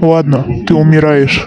ладно ты умираешь.